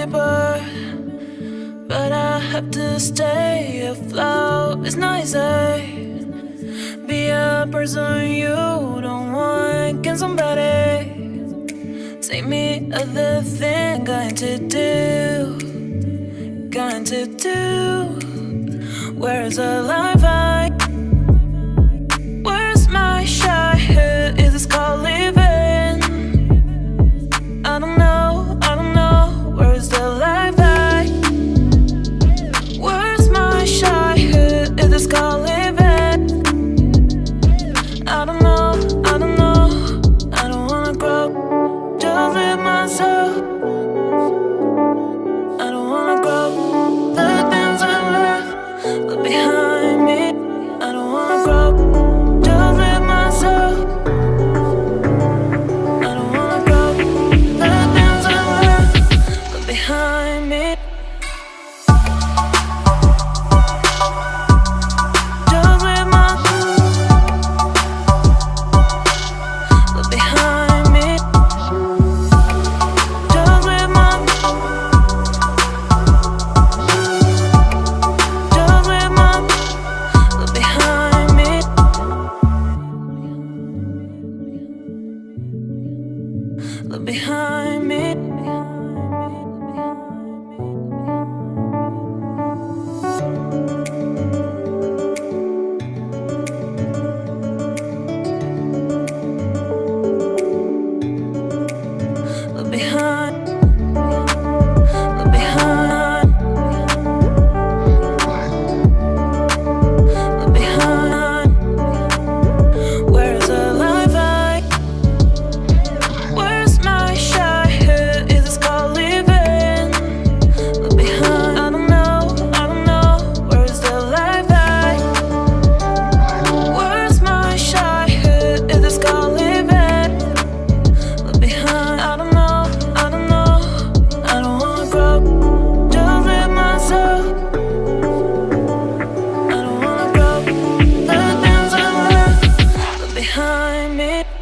neighbor But I have to stay. Afloat It's nicer eh? Be a person you don't want. Can somebody Take me? Other thing Going to do Going to do. Where's the life but behind time it